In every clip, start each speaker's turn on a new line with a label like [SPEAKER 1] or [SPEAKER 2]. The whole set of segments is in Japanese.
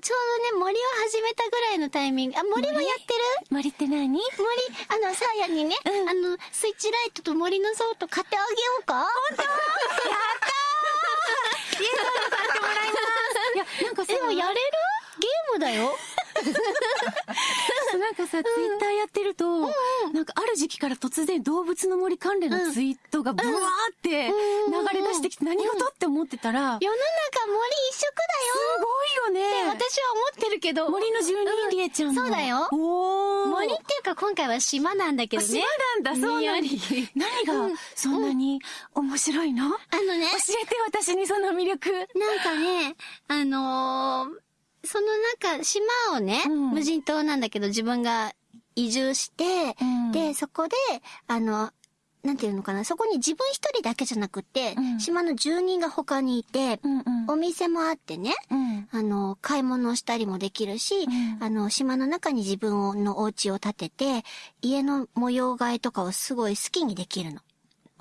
[SPEAKER 1] の、ちょうどね、森を始めたぐらいのタイミング。あ、森もやってる？
[SPEAKER 2] 森って何？
[SPEAKER 1] 森、あの、さあやにね、
[SPEAKER 2] うん。
[SPEAKER 1] あの、スイッチライトと森のソート買ってあげようか？本当？
[SPEAKER 2] いや、なんかさ、
[SPEAKER 1] でもやれる？ゲームだよ。
[SPEAKER 2] なんかさ、ツイッターやってると、なんかある時期から突然動物の森関連のツイートがブワーって流れ出してきて何事？って思ってたら、す
[SPEAKER 1] 世の中森一色
[SPEAKER 2] ごいよね。
[SPEAKER 1] 私は思ってるけど。
[SPEAKER 2] 森の住人リエちゃんの。
[SPEAKER 1] そうだよ。森っていうか今回は島なんだけどね。
[SPEAKER 2] 島なんだ、そうな
[SPEAKER 1] に
[SPEAKER 2] 何がそんなに面白いの？教
[SPEAKER 1] あのね、
[SPEAKER 2] えて私にその魅力。
[SPEAKER 1] なんかね、あのーその中、島をね、
[SPEAKER 2] うん。
[SPEAKER 1] 無人島なんだけど自分が移住して、
[SPEAKER 2] うん。
[SPEAKER 1] で、そこで、あの、なんていうのかな、そこに自分一人だけじゃなくって、
[SPEAKER 2] うん
[SPEAKER 1] 島の住人が他にいて、
[SPEAKER 2] うんうん
[SPEAKER 1] お店もあってね、
[SPEAKER 2] うん。
[SPEAKER 1] あの、買い物をしたりもできるし、
[SPEAKER 2] うん
[SPEAKER 1] あの、島の中に自分のお家を建てて、家の模様替えとかをすごい好きにできるの。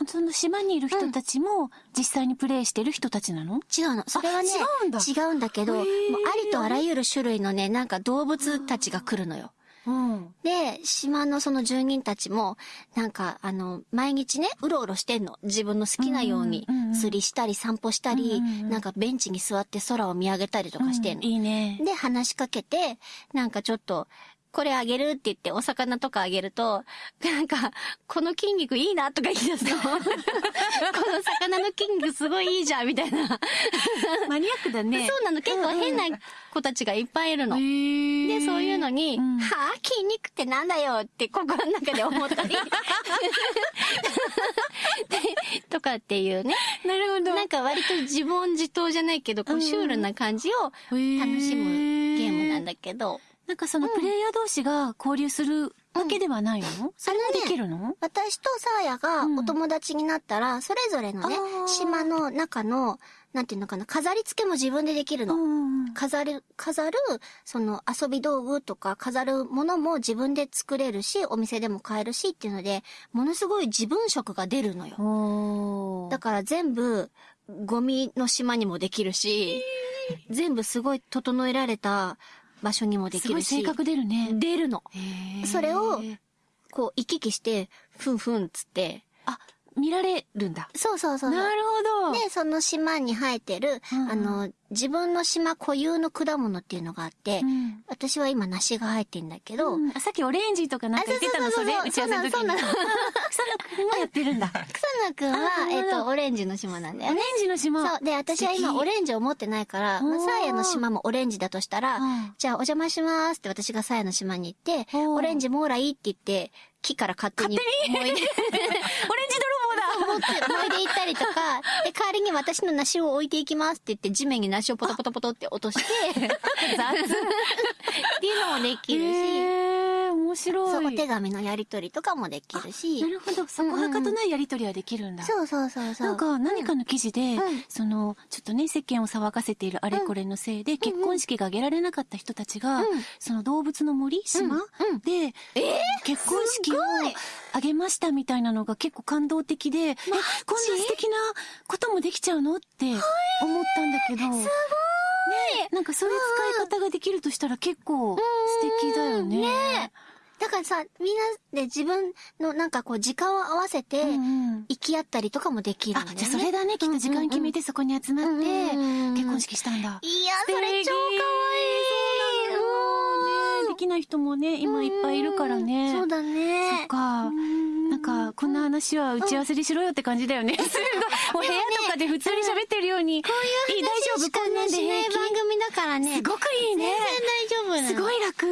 [SPEAKER 2] その島にいる人たちも実際にプレイしてる人たちなの？
[SPEAKER 1] 違うの。それはね、
[SPEAKER 2] 違うんだ
[SPEAKER 1] 違うんだけど、ありとあらゆる種類のね、なんか動物たちが来るのよ。
[SPEAKER 2] うん。
[SPEAKER 1] で、島のその住人たちも、なんか、あの、毎日ね、うろうろしてんの。自分の好きなように
[SPEAKER 2] うんうんうんうん
[SPEAKER 1] 釣りしたり散歩したり、
[SPEAKER 2] うんうんうん
[SPEAKER 1] なんかベンチに座って空を見上げたりとかしてんの。
[SPEAKER 2] いいね。
[SPEAKER 1] で、話しかけて、なんかちょっと、これあげるって言ってお魚とかあげると、なんか、この筋肉いいなとか言い出すの。この魚の筋肉すごいいいじゃんみたいな。
[SPEAKER 2] マニアックだね。
[SPEAKER 1] そうなの、結構変な子たちがいっぱいいるの。
[SPEAKER 2] へ
[SPEAKER 1] で、そういうのに、
[SPEAKER 2] うん
[SPEAKER 1] はぁ、筋肉ってなんだよって心の中で思ったり。で とかっていうね。
[SPEAKER 2] なるほど。
[SPEAKER 1] なんか割と自問自答じゃないけど、こうシュールな感じを楽しむゲームなんだけど。
[SPEAKER 2] なんかそのプレイヤー同士が交流するわけではないの、それもできるの？
[SPEAKER 1] 私とサーヤが
[SPEAKER 2] うん。
[SPEAKER 1] お友達になったら、それぞれのね島の中の、なんていうのかな、飾り付けも自分でできるの。
[SPEAKER 2] ん。
[SPEAKER 1] 飾る、飾る、その遊び道具とか飾るものも自分で作れるし、お店でも買えるしっていうので、ものすごい自分色が出るのよ。だから全部、ゴミの島にもできるし、全部すごい整えられた場所にもですきるし。
[SPEAKER 2] ごい性格出るね。
[SPEAKER 1] 出るの。それをこう、行き来して、ふんふんっつって、
[SPEAKER 2] あ、見られるんだ。
[SPEAKER 1] そうそうそう。
[SPEAKER 2] なるほど。
[SPEAKER 1] で、その島に生えてる、
[SPEAKER 2] うんうん
[SPEAKER 1] あの、自分の島固有の果物っていうのがあって、
[SPEAKER 2] うん
[SPEAKER 1] 私は今梨が生えてんだけど、
[SPEAKER 2] うんあさっきオレンジとかなんか言ってたの、
[SPEAKER 1] あそ
[SPEAKER 2] れ？打ち合わせの時に。
[SPEAKER 1] そうなのそうなの
[SPEAKER 2] 草野くんもやってるんだ。
[SPEAKER 1] 草野くんはえっと、オレンジの島なんだよね。
[SPEAKER 2] オレンジの島。
[SPEAKER 1] そう。で、私は今オレンジを持ってないから、まあサーヤの島もオレンジだとしたら、
[SPEAKER 2] うん。
[SPEAKER 1] じゃあお邪魔しますって私がサーヤの島に行って、オレンジもらいって言って、木から勝手に燃えて、
[SPEAKER 2] オレンジ泥棒だ。
[SPEAKER 1] 持って、燃えていったりとか、で、代わりに私の梨を置いていきますって言って、地面に梨をポトポトポトって落として、雑。っていうのもできるし、
[SPEAKER 2] 面白い。
[SPEAKER 1] お手紙のやりとりとかもできるし。
[SPEAKER 2] な、るほど。そこはかとないやりとりはできるんだ。
[SPEAKER 1] そうそうそうそう。
[SPEAKER 2] なんか何かの記事で、
[SPEAKER 1] うん。
[SPEAKER 2] その、ちょっとね、世間を騒がせているあれこれのせいで、結婚式が挙げられなかった人たちが、
[SPEAKER 1] うん。
[SPEAKER 2] その動物の森島、
[SPEAKER 1] うん。
[SPEAKER 2] で、結婚式を挙げましたみたいなのが結構感動的で、え、こんな素敵なこともできちゃうのって思ったんだけど、すごい。ねなんかそういう使い方ができるとしたら結構素敵だよね。
[SPEAKER 1] ねだからさ、みんなで自分のなんかこう時間を合わせて、
[SPEAKER 2] うんうん
[SPEAKER 1] 行き合ったりとかもできる
[SPEAKER 2] あ
[SPEAKER 1] んだよ、ね。
[SPEAKER 2] じゃあそれだね、きっと時間決めてそこに集まって、
[SPEAKER 1] うんうんうん
[SPEAKER 2] 結婚式したんだ。
[SPEAKER 1] いや、それ超かわいい。
[SPEAKER 2] そうなのねできない人もね、今いっぱいいるからね。
[SPEAKER 1] そうだね。
[SPEAKER 2] そっか。なんか、こんな話は打ち合わせでしろよって感じだよね。すごい。もう部屋とかで普通に喋ってるように。こういう
[SPEAKER 1] 話
[SPEAKER 2] 大丈夫？
[SPEAKER 1] しかしない番組だからね。
[SPEAKER 2] すごくいいね。
[SPEAKER 1] 全然大丈夫。
[SPEAKER 2] すごい楽。